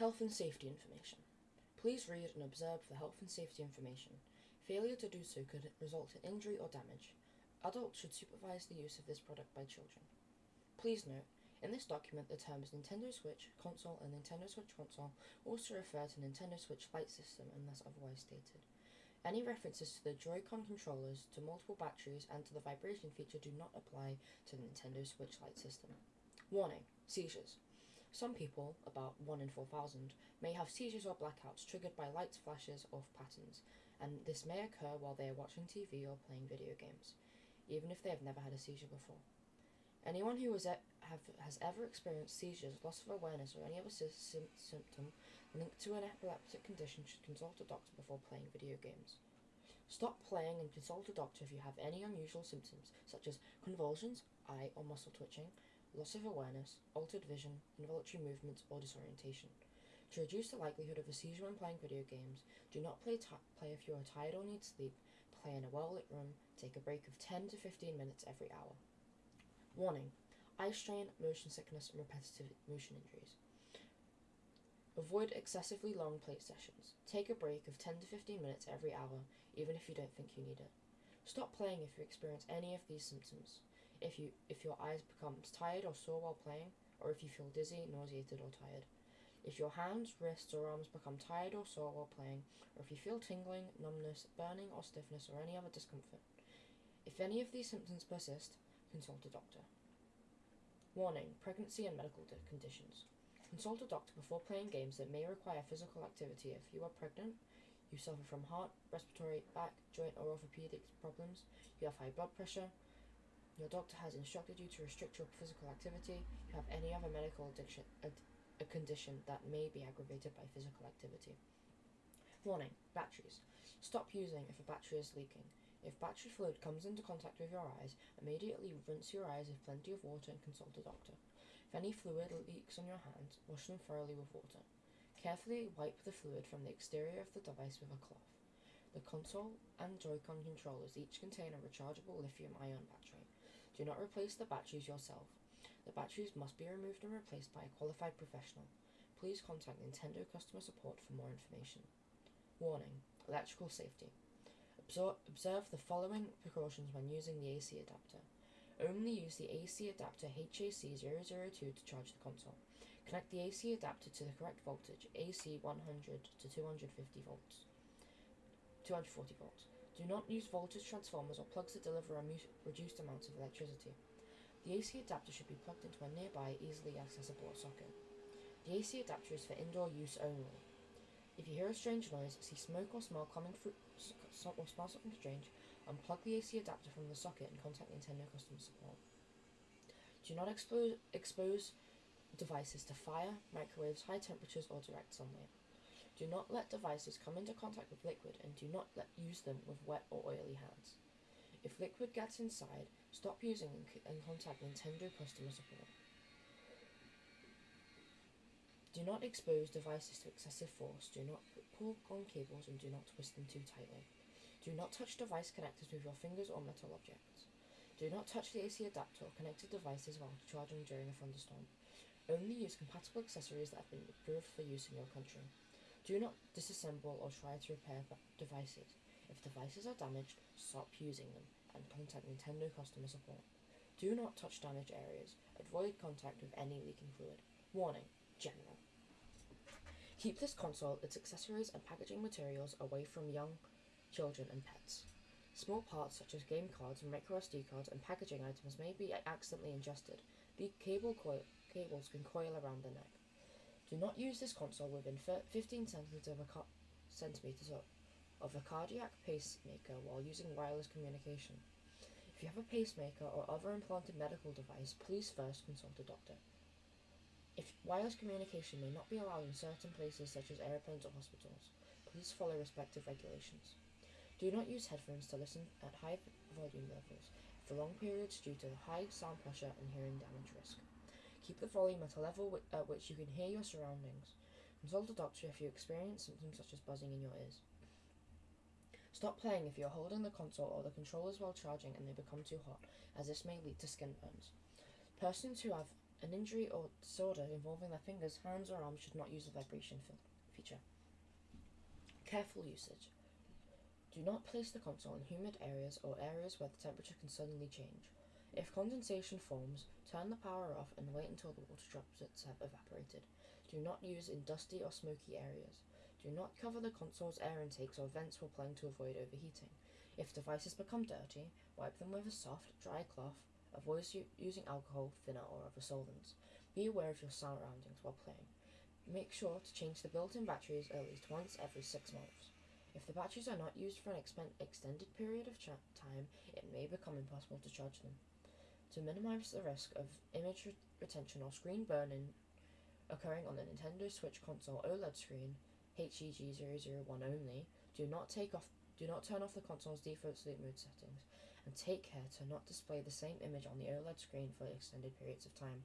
Health and safety information. Please read and observe the health and safety information. Failure to do so could result in injury or damage. Adults should supervise the use of this product by children. Please note, in this document the terms Nintendo Switch console and Nintendo Switch console also refer to Nintendo Switch Lite system unless otherwise stated. Any references to the Joy-Con controllers, to multiple batteries, and to the vibration feature do not apply to the Nintendo Switch Lite system. Warning: Seizures. Some people, about 1 in 4,000, may have seizures or blackouts triggered by lights, flashes, or patterns, and this may occur while they are watching TV or playing video games, even if they have never had a seizure before. Anyone who has, e- have, has ever experienced seizures, loss of awareness, or any other sy- sym- symptom linked to an epileptic condition should consult a doctor before playing video games. Stop playing and consult a doctor if you have any unusual symptoms, such as convulsions, eye or muscle twitching, loss of awareness, altered vision, involuntary movements, or disorientation. To reduce the likelihood of a seizure when playing video games, do not play, play if you are tired or need sleep, play in a well lit room, take a break of 10 to 15 minutes every hour. Warning eye strain, motion sickness, and repetitive motion injuries. Avoid excessively long play sessions. Take a break of 10 to 15 minutes every hour, even if you don't think you need it. Stop playing if you experience any of these symptoms. If you if your eyes become tired or sore while playing, or if you feel dizzy, nauseated, or tired. If your hands, wrists, or arms become tired or sore while playing, or if you feel tingling, numbness, burning, or stiffness, or any other discomfort. If any of these symptoms persist, consult a doctor. Warning pregnancy and medical di- conditions. Consult a doctor before playing games that may require physical activity if you are pregnant, you suffer from heart, respiratory, back, joint, or orthopedic problems, you have high blood pressure, your doctor has instructed you to restrict your physical activity, you have any other medical addiction, ad- a condition that may be aggravated by physical activity. Warning batteries. Stop using if a battery is leaking. If battery fluid comes into contact with your eyes, immediately rinse your eyes with plenty of water and consult a doctor. If any fluid leaks on your hands, wash them thoroughly with water. Carefully wipe the fluid from the exterior of the device with a cloth. The console and Joy-Con controllers each contain a rechargeable lithium-ion battery. Do not replace the batteries yourself. The batteries must be removed and replaced by a qualified professional. Please contact Nintendo customer support for more information. Warning: Electrical safety. Observe, observe the following precautions when using the AC adapter. Only use the AC adapter HAC002 to charge the console. Connect the AC adapter to the correct voltage, AC 100 to 250 volts. 240 volts. Do not use voltage transformers or plugs that deliver a reduced amount of electricity. The AC adapter should be plugged into a nearby, easily accessible socket. The AC adapter is for indoor use only. If you hear a strange noise, see smoke or smell coming through, or smell something strange, unplug the AC adapter from the socket and contact Nintendo customer support. Do not expose, expose devices to fire, microwaves, high temperatures, or direct sunlight. Do not let devices come into contact with liquid and do not let use them with wet or oily hands. If liquid gets inside, stop using and, contact Nintendo customer support. Do not expose devices to excessive force. Do not pull on cables and do not twist them too tightly. Do not touch device connectors with your fingers or metal objects. Do not touch the AC adapter or connected devices while charging during a thunderstorm. Only use compatible accessories that have been approved for use in your country. Do not disassemble or try to repair devices. If devices are damaged, stop using them and contact Nintendo customer support. Do not touch damaged areas. Avoid contact with any leaking fluid. Warning General. Keep this console, its accessories, and packaging materials away from young children and pets. Small parts such as game cards, and micro SD cards, and packaging items may be accidentally ingested. The cable cables can coil around the neck. Do not use this console within 15 centimeters of a, centimeters of, a cardiac pacemaker while using wireless communication. If you have a pacemaker or other implanted medical device, please first consult a doctor. If wireless communication may not be allowed in certain places such as airplanes or hospitals, please follow respective regulations. Do not use headphones to listen at high volume levels for long periods due to high sound pressure and hearing damage risk. Keep the volume at a level wi- at which you can hear your surroundings. Consult a doctor if you experience symptoms such as buzzing in your ears. Stop playing if you're holding the console or the controllers while charging and they become too hot, as this may lead to skin burns. Persons who have An injury or disorder involving their fingers, hands, or arms should not use the vibration feature. Careful usage. Do not place the console in humid areas or areas where the temperature can suddenly change. If condensation forms, turn the power off and wait until the water droplets have evaporated. Do not use in dusty or smoky areas. Do not cover the console's air intakes or vents while playing to avoid overheating. If devices become dirty, wipe them with a soft, dry cloth. Avoid using alcohol, thinner, or other solvents. Be aware of your surroundings while playing. Make sure to change the built in batteries at least once every six months. If the batteries are not used for an extended period of time, it may become impossible to charge them. To minimize the risk of image re- retention or screen burn-in occurring on the Nintendo Switch console OLED screen, HEG001 only, do not take off do not turn off the console's default sleep mode settings and take care to not display the same image on the OLED screen for extended periods of time.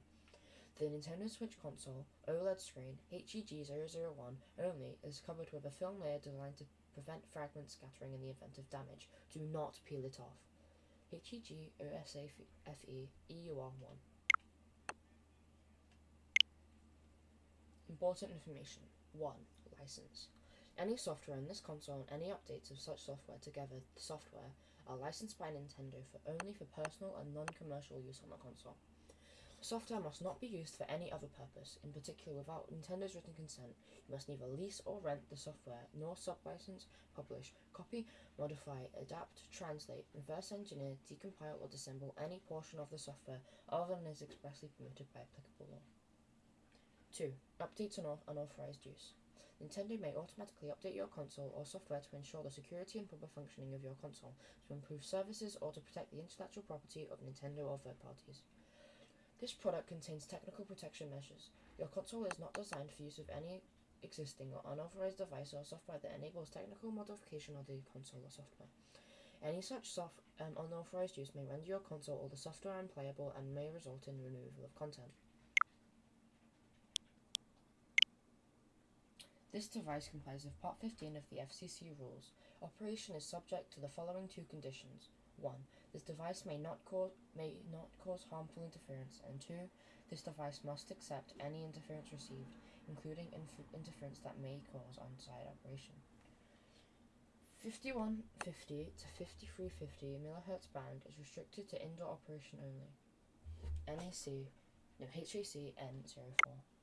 The Nintendo Switch console OLED screen HEG001 only is covered with a film layer designed to prevent fragment scattering in the event of damage. Do not peel it off. HEG OSAFE EUR1. Important information 1. License. Any software in this console and any updates of such software together the software are licensed by Nintendo for only for personal and non-commercial use on the console. Software must not be used for any other purpose, in particular without Nintendo's written consent. You must neither lease or rent the software, nor sublicense, publish, copy, modify, adapt, translate, reverse engineer, decompile, or disassemble any portion of the software other than is expressly permitted by applicable law. 2. Updates on unauthorized use. Nintendo may automatically update your console or software to ensure the security and proper functioning of your console, to improve services, or to protect the intellectual property of Nintendo or third parties. This product contains technical protection measures. Your console is not designed for use with any existing or unauthorized device or software that enables technical modification of the console or software. Any such soft, um, unauthorized use may render your console or the software unplayable and may result in removal of content. This device complies with Part 15 of the FCC rules. Operation is subject to the following two conditions. 1. This device may not cause may not cause harmful interference, and 2. This device must accept any interference received, including interference that may cause on-site operation. 5150 to 5350 MHz band is restricted to indoor operation only. NAC, no HAC N04.